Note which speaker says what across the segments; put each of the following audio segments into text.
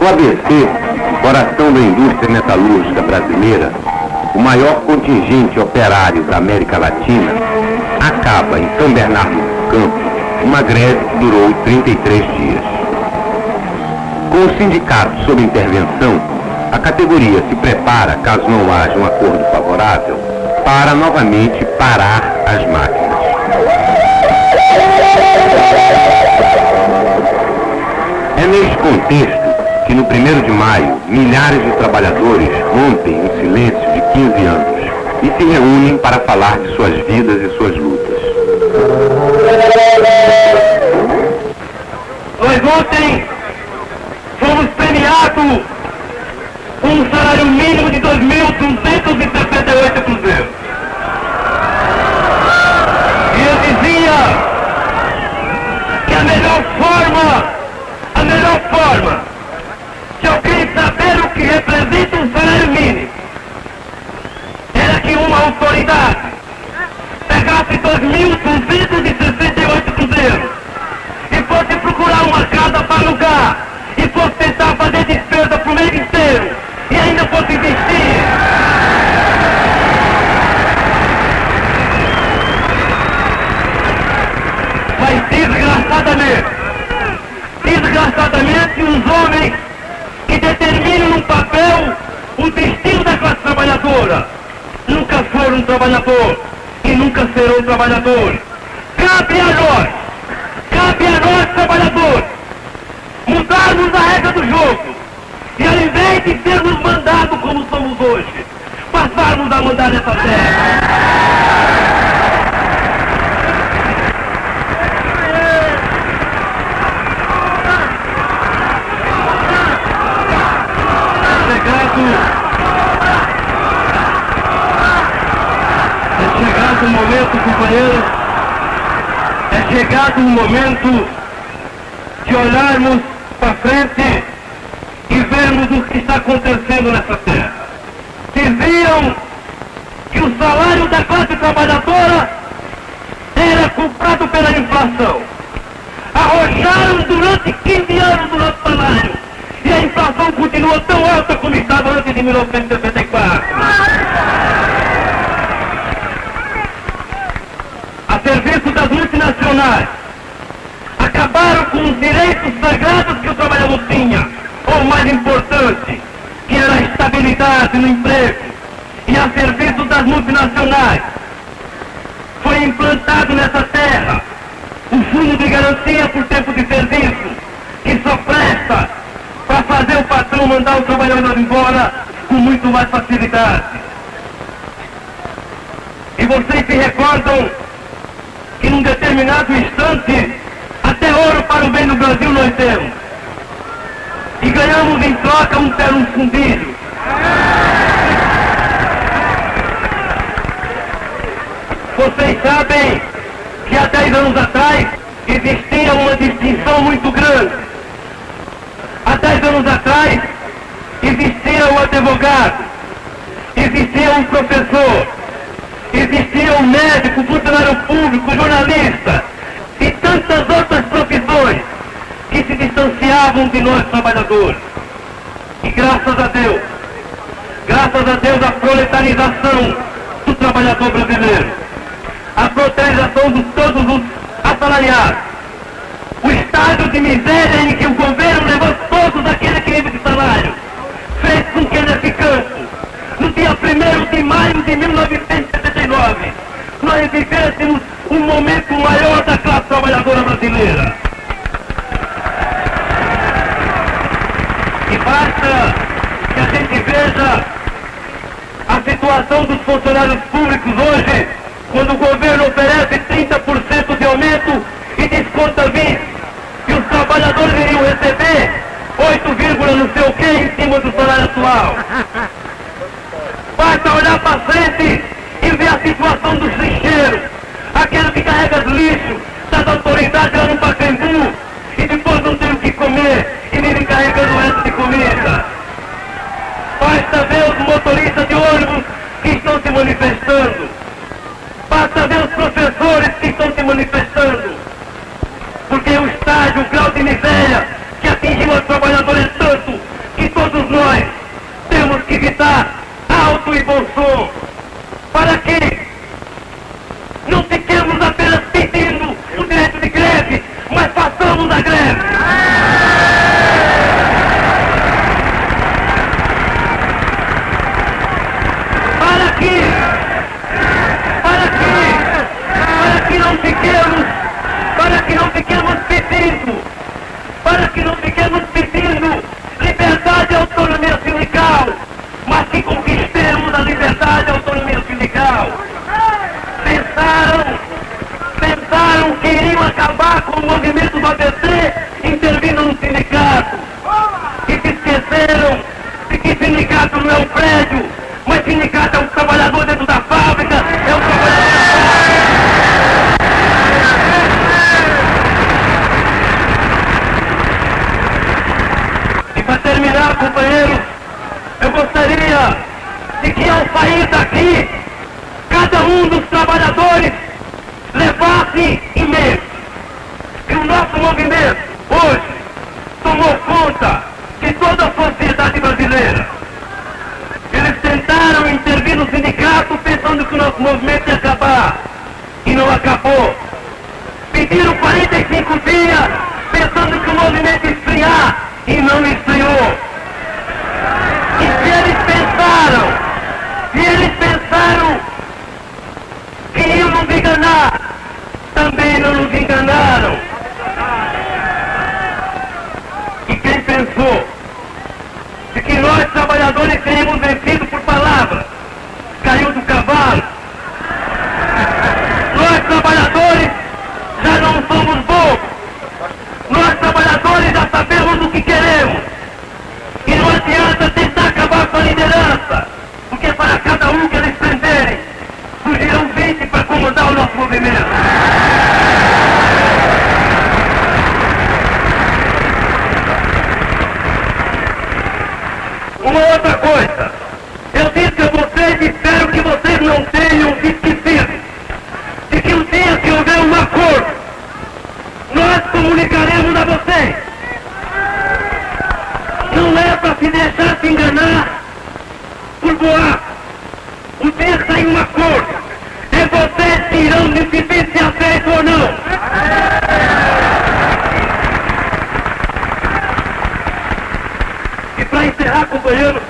Speaker 1: O ABC, coração da indústria metalúrgica brasileira, o maior contingente operário da América Latina, acaba em São Bernardo do Campo uma greve que durou 33 dias. Com o sindicato sob intervenção, a categoria se prepara, caso não haja um acordo favorável, para novamente parar as máquinas. Contexto que no 1 de maio, milhares de trabalhadores rompem um silêncio de 15 anos e se reúnem para falar de suas vidas e suas lutas.
Speaker 2: Nós ontem fomos premiados com um salário mínimo de 2.268 cruzeiros. Alugar e fosse tentar fazer despesa para o mês inteiro e ainda fosse investir. Mas desgraçadamente, desgraçadamente os homens que determinam num papel o destino da classe trabalhadora nunca foram trabalhador e nunca serão trabalhadores. Cabe a nós, cabe a nós trabalhadores, mudarmos a regra do jogo e ao invés de sermos mandados como somos hoje, passarmos a mandar essa terra. chegado. É chegado o momento, companheiros. É chegado o momento de olharmos para frente e vermos o que está acontecendo nessa terra. Diziam que o salário da classe trabalhadora era comprado pela inflação. Arrojaram durante 15 anos o nosso salário. E a inflação continua tão alta como estava antes de 1964. A serviço das multinacionais, acabaram com os direitos sagrados que o trabalhador tinha, ou mais importante, que era a estabilidade no emprego. E a serviço das multinacionais, foi implantado nessa terra o fundo de garantia por tempo de serviço, que só presta para fazer o patrão mandar o trabalhador embora com muito mais facilidade. E vocês se recordam que num determinado instante, até ouro para o bem do Brasil nós temos. E ganhamos em troca um terno fundilho. Vocês sabem que há 10 anos atrás existia uma distinção muito grande. Há 10 anos atrás existia um advogado, existia um professor, existia um médico, funcionário público, jornalista tantas outras profissões que se distanciavam de nós trabalhadores. E graças a Deus, graças a Deus a proletarização do trabalhador brasileiro, a proletarização de todos os assalariados, o estado de miséria em que o governo levou todos aqueles crimes de salário, fez com que nesse campo, no dia 1 de maio de 1979, nós vivêssemos um momento maior da classe trabalhadora brasileira. E basta que a gente veja a situação dos funcionários públicos hoje, quando o governo oferece 30% de aumento e desconta 20%, e os trabalhadores iriam receber 8, não sei o que em cima do salário atual. o grau de miséria que atingiu os trabalhadores tanto que todos nós temos que gritar alto e bom som. Para que que ao sair daqui, cada um dos trabalhadores levasse em mente que o nosso movimento hoje tomou conta de toda a sociedade brasileira. Eles tentaram intervir no sindicato pensando que o nosso movimento ia acabar. E não acabou. Pediram 45 dias pensando que o movimento ia esfriar. E não esfriou. E se eles pensaram, pensaram que iam nos enganar, também não nos enganaram. E quem pensou de que nós trabalhadores seríamos vencidos por palavras, caiu do cavalo. Nós trabalhadores já não somos bobos. Nós trabalhadores já sabemos o que queremos. E não adianta tentar acabar com a liderança, 20 para comandar o nosso movimento. Uma outra coisa, eu disse a vocês e espero que vocês não tenham esquecido de que o dia que houver um acordo, nós comunicaremos a vocês. Não é para se deixar se enganar por boato. O dia que sair um acordo, é vocês que irão decidir se aceita ou não. E para encerrar, companheiros,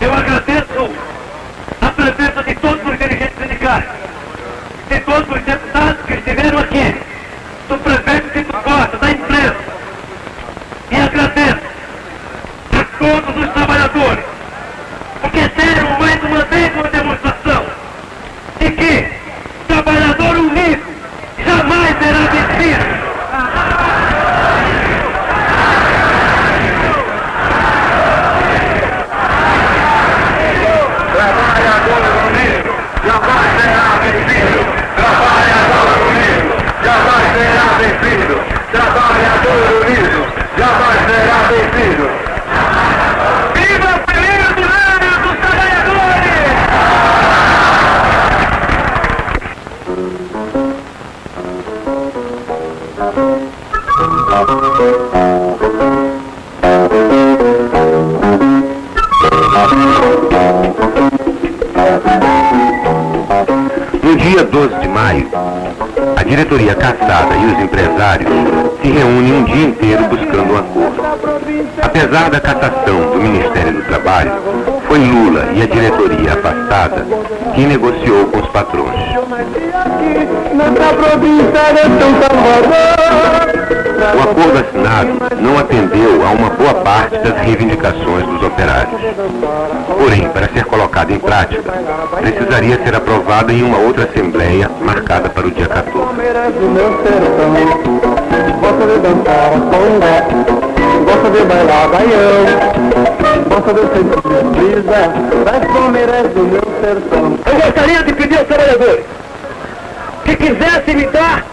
Speaker 2: eu agradeço a presença de todos os dirigentes sindicais, de todos os deputados que estiveram aqui, do prefeito Tito Costa, da imprensa. E agradeço a todos os trabalhadores,
Speaker 1: dia 12 de maio, a diretoria caçada e os empresários se reúnem um dia inteiro buscando um acordo. Apesar da cassação do Ministério do Trabalho, foi Lula e a diretoria afastada quem negociou com os patrões. O acordo assinado não atendeu a uma boa parte das reivindicações dos operários. Porém, para ser colocado em prática, precisaria ser aprovado em uma outra assembleia marcada para o dia 14.
Speaker 3: Palmeiras do meu sertão Gosta de dançar Gosta de bailar baião Gosta de sentir brisa Das palmeiras do meu sertão
Speaker 2: Eu gostaria de pedir aos trabalhadores que quisessem me dar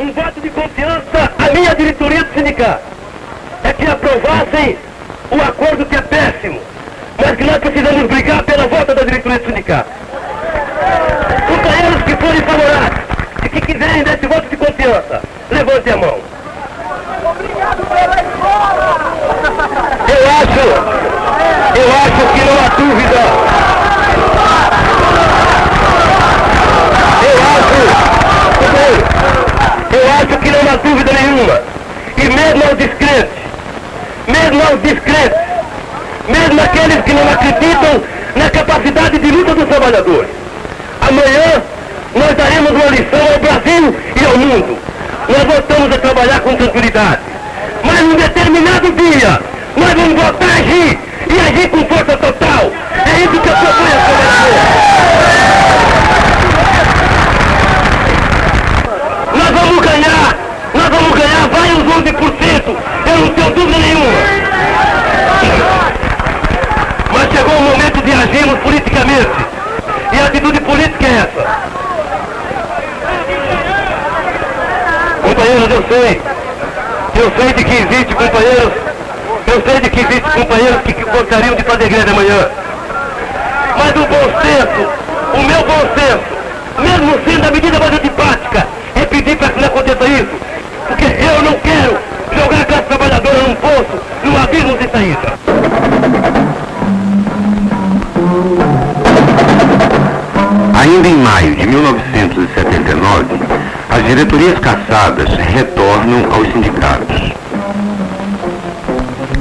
Speaker 2: um voto de confiança à minha diretoria do sindicato. É que aprovassem o acordo que é péssimo, mas que nós precisamos brigar pela volta da diretoria do sindicato. Companheiros que forem favoráveis e que quiserem dar esse voto de confiança, levantem a mão. Eu acho acho que não há dúvida. Eu acho, eu acho que não há dúvida nenhuma. E mesmo aos descrentes, mesmo aos descrentes, mesmo aqueles que não acreditam na capacidade de luta dos trabalhadores. Amanhã nós daremos uma lição ao Brasil e ao mundo. Nós voltamos a trabalhar com tranquilidade. Mas num determinado dia, nós vamos voltar a agir e agir com força total. É isso que eu proponho a Nós vamos ganhar, nós vamos ganhar, vai uns 11%, eu não tenho dúvida nenhuma. Mas chegou o momento de agirmos politicamente. E a atitude política é essa. Companheiros, eu sei, eu sei de que existe, companheiros, eu sei de que existe companheiros que gostariam de fazer greve amanhã. Mas o bom senso, o meu bom senso, mesmo sendo a medida mais antipática, é pedir para que não aconteça isso. Porque eu não quero jogar a classe trabalhadora num poço, num abismo sem saída.
Speaker 1: Ainda em maio de 1979, as diretorias caçadas retornam aos sindicatos.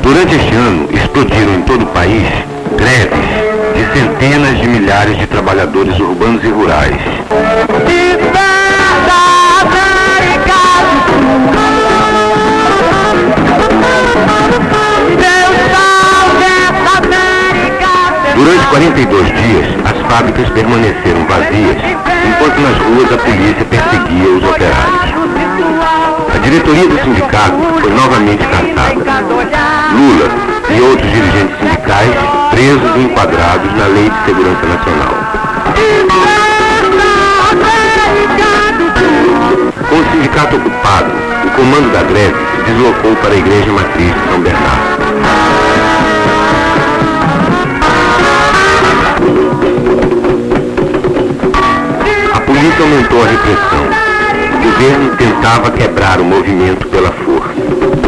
Speaker 1: Durante este ano, explodiram em todo o país greves de centenas de milhares de trabalhadores urbanos e rurais. Durante 42 dias, as fábricas permaneceram vazias, enquanto nas ruas a polícia perseguia os operários. A diretoria do sindicato foi novamente caçada. Lula e outros dirigentes sindicais presos e enquadrados na Lei de Segurança Nacional. Com o sindicato ocupado, o comando da greve se deslocou para a Igreja Matriz de São Bernardo. A polícia aumentou a repressão. O governo tentava quebrar o movimento pela força.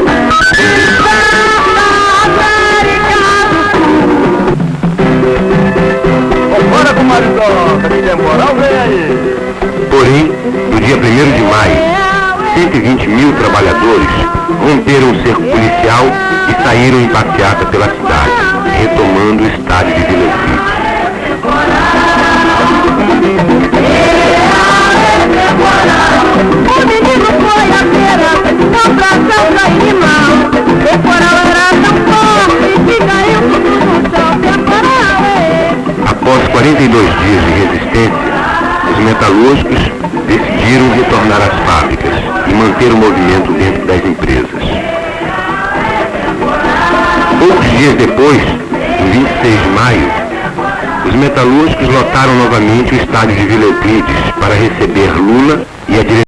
Speaker 1: Porém, no dia 1 de maio, 120 mil trabalhadores romperam o cerco policial e saíram em passeata pela cidade, retomando o estádio de Vila Euclides. Retornar às fábricas e manter o movimento dentro das empresas. Poucos dias depois, em 26 de maio, os metalúrgicos lotaram novamente o estádio de Vila Euclides para receber Lula e a direção